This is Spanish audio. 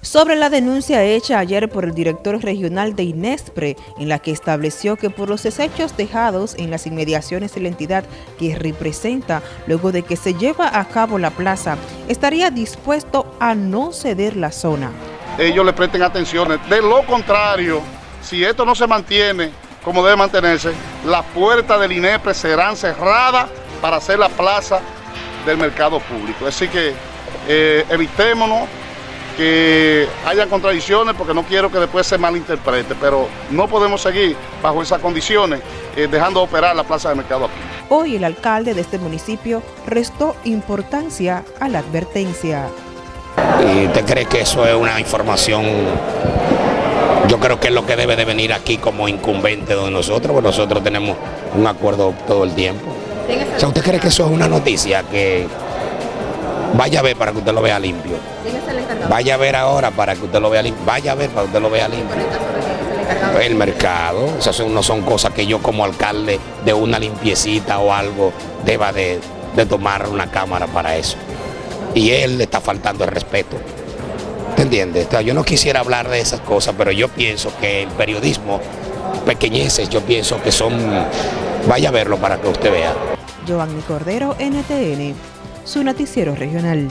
Sobre la denuncia hecha ayer por el director regional de INESPRE, en la que estableció que por los desechos dejados en las inmediaciones de la entidad que representa, luego de que se lleva a cabo la plaza, estaría dispuesto a no ceder la zona. Ellos le presten atención, de lo contrario, si esto no se mantiene como debe mantenerse, las puertas del INESPRE serán cerradas para hacer la plaza del mercado público. Así que eh, evitémonos que haya contradicciones porque no quiero que después se malinterprete, pero no podemos seguir bajo esas condiciones eh, dejando operar la plaza de mercado aquí. Hoy el alcalde de este municipio restó importancia a la advertencia. ¿Y usted cree que eso es una información? Yo creo que es lo que debe de venir aquí como incumbente de nosotros, porque nosotros tenemos un acuerdo todo el tiempo. O sea, ¿usted cree que eso es una noticia que Vaya a ver para que usted lo vea limpio. Vaya a ver ahora para que usted lo vea limpio. Vaya a ver para que usted lo vea limpio. El mercado, esas no son cosas que yo como alcalde de una limpiecita o algo deba de, tomar una cámara para eso. Y él le está faltando el respeto. ¿Te entiendes? yo no quisiera hablar de esas cosas, pero yo pienso que el periodismo pequeñeces, yo pienso que son... Vaya a verlo para que usted vea. Giovanni Cordero, NTN su noticiero regional.